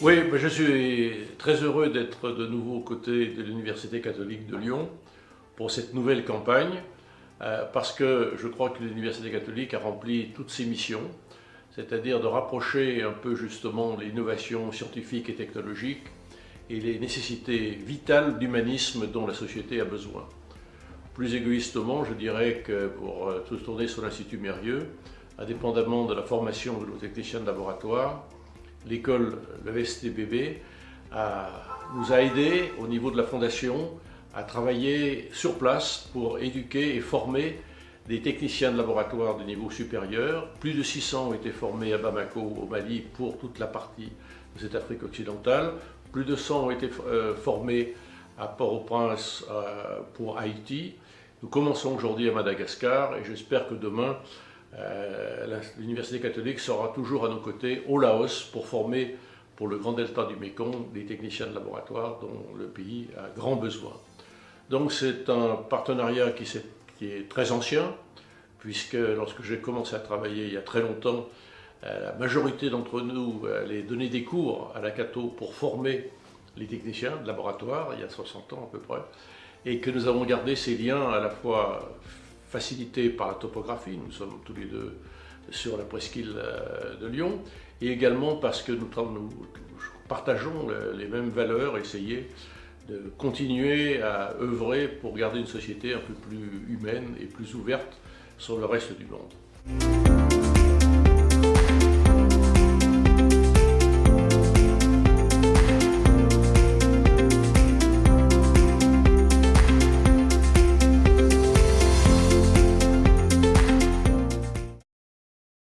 Oui, je suis très heureux d'être de nouveau aux côtés de l'Université catholique de Lyon pour cette nouvelle campagne, euh, parce que je crois que l'Université catholique a rempli toutes ses missions, c'est-à-dire de rapprocher un peu justement l'innovation scientifique et technologique et les nécessités vitales d'humanisme dont la société a besoin. Plus égoïstement, je dirais que pour euh, tourner sur l'Institut Mérieux, indépendamment de la formation de nos techniciens de laboratoire, l'école, le STBB, nous a aidés au niveau de la fondation à travailler sur place pour éduquer et former des techniciens de laboratoire de niveau supérieur. Plus de 600 ont été formés à Bamako, au Mali, pour toute la partie de cette Afrique occidentale. Plus de 100 ont été euh, formés à Port-au-Prince euh, pour Haïti. Nous commençons aujourd'hui à Madagascar et j'espère que demain, l'Université catholique sera toujours à nos côtés au Laos pour former pour le grand delta du Mékong des techniciens de laboratoire dont le pays a grand besoin. Donc c'est un partenariat qui, est, très ancien, puisque lorsque j'ai commencé à travailler il y a très longtemps, euh, la majorité d'entre nous allait donner des cours à la Cato pour former les techniciens de laboratoire, il y a 60 ans à peu près, et que nous avons gardé ces liens à la fois facilité par la topographie, nous sommes tous les deux sur la presqu'île euh, de Lyon, et également parce que nous, partageons les mêmes valeurs, essayer de continuer à œuvrer pour garder une société un peu plus humaine et plus ouverte sur le reste du monde.